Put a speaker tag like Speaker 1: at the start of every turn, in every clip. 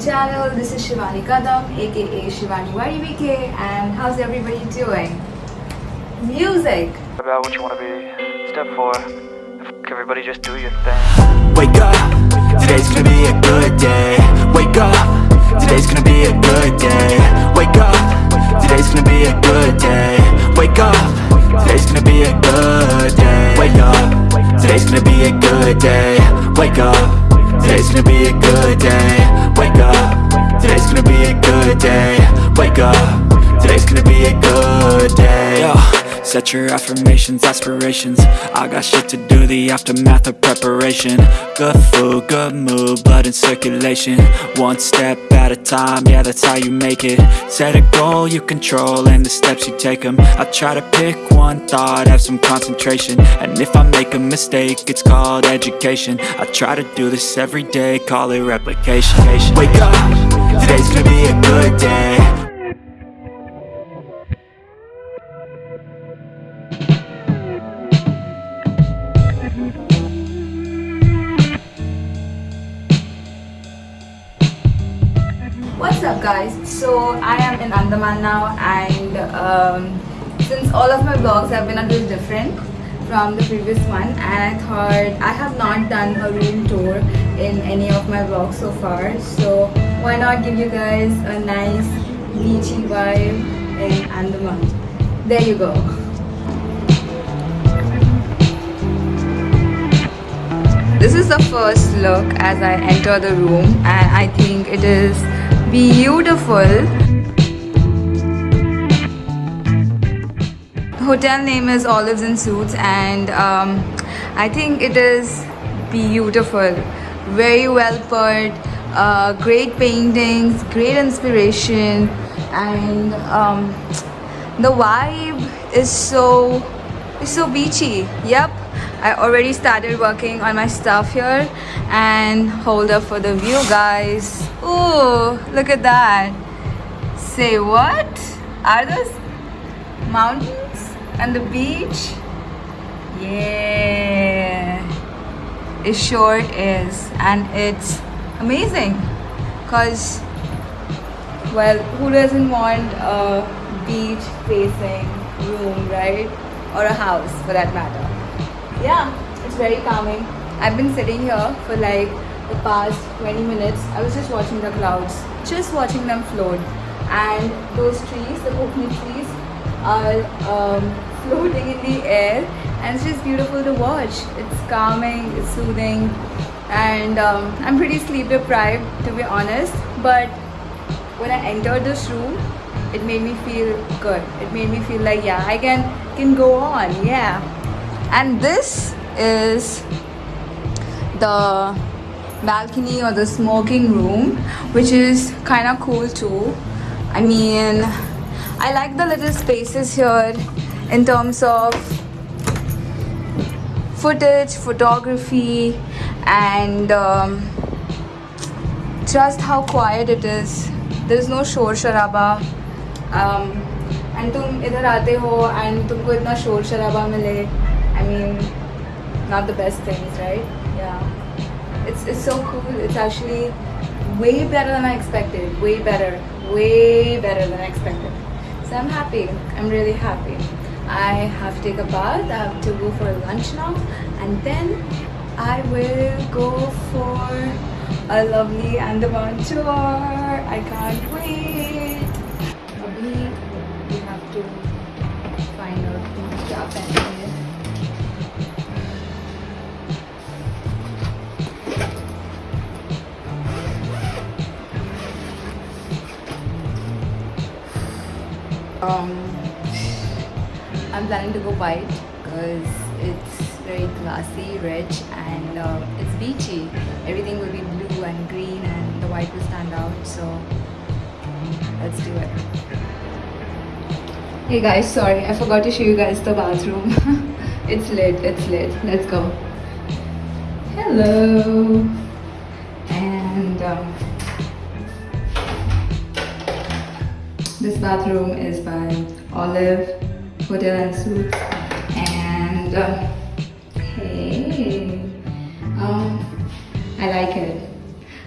Speaker 1: channel. This is Shivani Kadam, aka Shivani YDBK, and how's everybody doing? Music!
Speaker 2: about what you want to be. Step four, F- everybody just do your thing.
Speaker 3: Wake up, today's gonna be a good day Wake up, today's gonna be a good day Wake up, today's gonna be a good day Wake up, today's gonna be a good day Wake up, today's gonna be a good day Wake up, today's gonna be a good day. Wake up, today's gonna be a good day. Wake up, today's gonna be a good day. Yo. Set your affirmations, aspirations. I got shit to do, the aftermath of preparation. Good food, good mood, blood in circulation. One step at a time, yeah that's how you make it. Set a goal you control and the steps you take them I try to pick one thought, have some concentration. And if I make a mistake, it's called education. I try to do this every day, call it replication. Wake up, today's gonna be a good day
Speaker 1: What's up guys? So I am in Andaman now and um, since all of my vlogs have been a little different from the previous one and I thought I have not done a room tour in any of my vlogs so far so why not give you guys a nice beachy vibe in Andaman. There you go. This is the first look as I enter the room and I think it is beautiful. The hotel name is Olives and Suits and um, I think it is beautiful. Very well put, uh, great paintings, great inspiration and um, the vibe is so so beachy. Yep. I already started working on my stuff here and hold up for the view guys. Ooh, look at that. Say what? Are those mountains and the beach? Yeah. It sure is and it's amazing cause well who doesn't want a beach facing room right or a house for that matter. Yeah it's very calming. I've been sitting here for like the past 20 minutes. I was just watching the clouds just watching them float. And those trees the coconut trees are um, floating in the air. And it's just beautiful to watch. It's calming it's soothing. And um, i'm pretty sleep deprived to be honest. But when i entered this room it made me feel good. It made me feel like yeah i can can go on yeah. And this is the balcony or the smoking room which is kind of cool too. I mean i like the little spaces here in terms of footage photography and um, just how quiet it is. There's no shor sharaba. um, and तुम इधर आते हो and तुमको इतना शोर शराबा मिले I mean not the best things right yeah it's it's so cool it's actually way better than I expected way better way better than I expected so I'm happy I'm really happy I have to take a bath I have to go for lunch now and then I will go for a lovely Andaman tour I can't wait Um, I'm planning to go white because it's very classy, rich and uh, it's beachy. Everything will be blue and green and the white will stand out so let's do it. Hey guys, sorry, I forgot to show you guys the bathroom. it's lit, it's lit. Let's go. Hello. And um, This bathroom is by Olive Hotel and Suites and uh, hey, um, I like it.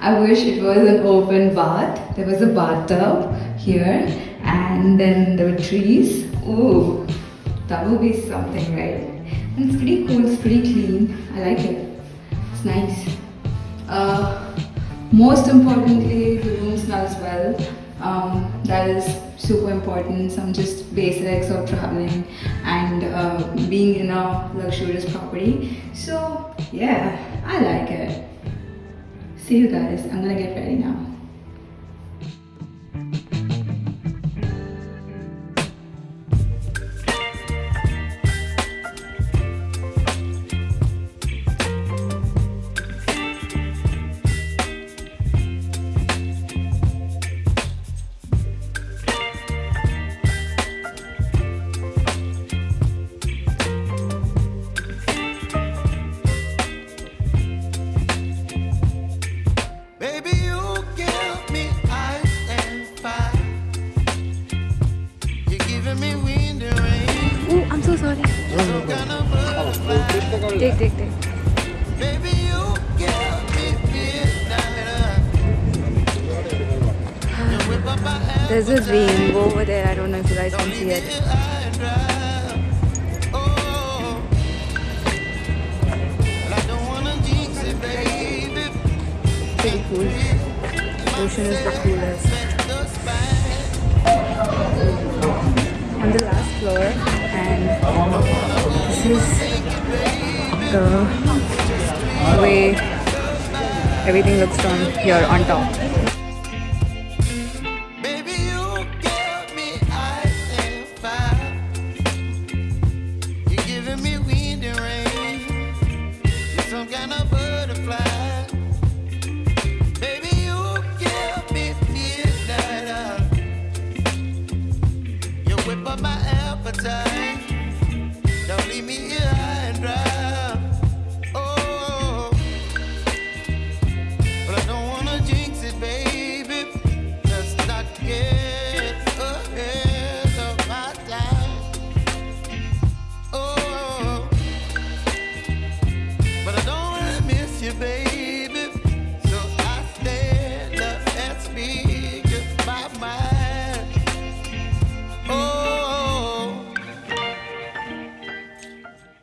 Speaker 4: I wish it was an open bath. There was a bathtub here, and then there were trees. Oh, that would be something, right? And it's pretty cool. It's pretty clean. I like it. It's nice. Uh, most importantly, the room smells well. Um, that is super important. Some just basics of traveling and uh, being in a luxurious property. So yeah, I like it. See you guys. I'm gonna get ready now. There's a rainbow over there. I don't know if you guys can see it. Pretty cool. Ocean is the coolest. On the last floor, and this is the way everything looks from here on top.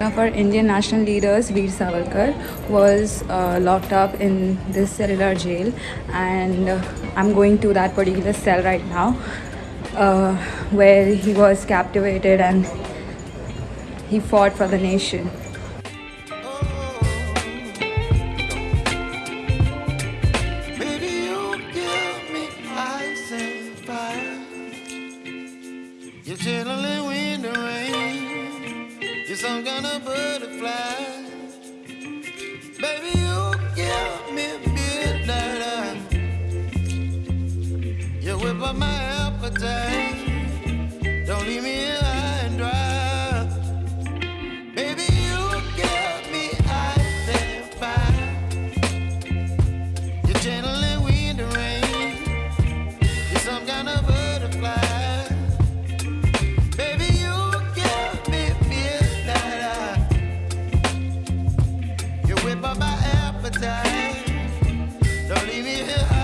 Speaker 5: Of
Speaker 4: our Indian national leaders, Veer Savarkar, was uh, locked up in this cellular jail, and uh, I'm going to that particular cell right now, uh, where he was captivated and he fought for the nation.
Speaker 5: Appetite. Don't leave me here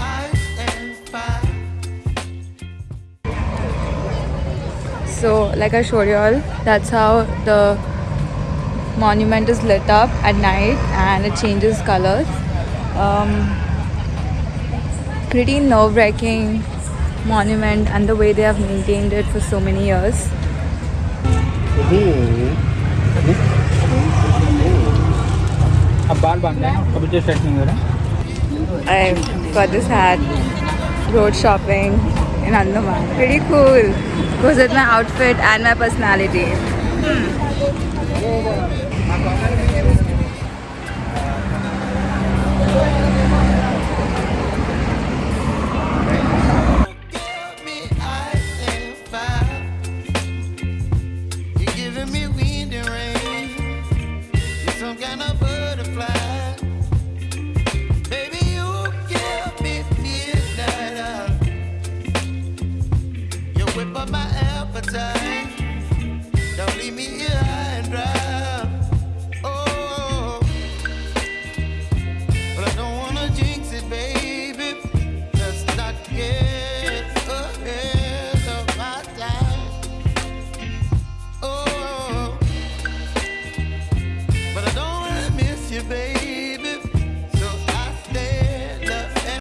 Speaker 5: ice and fire.
Speaker 4: So, like I showed you all, that's how the monument is lit up at night and it changes colors. Um, pretty nerve-wracking
Speaker 1: monument and the way they have maintained it for so many years. I got this hat, road shopping in Andaman. Pretty cool. Goes with my outfit and my personality.
Speaker 4: Hmm. Give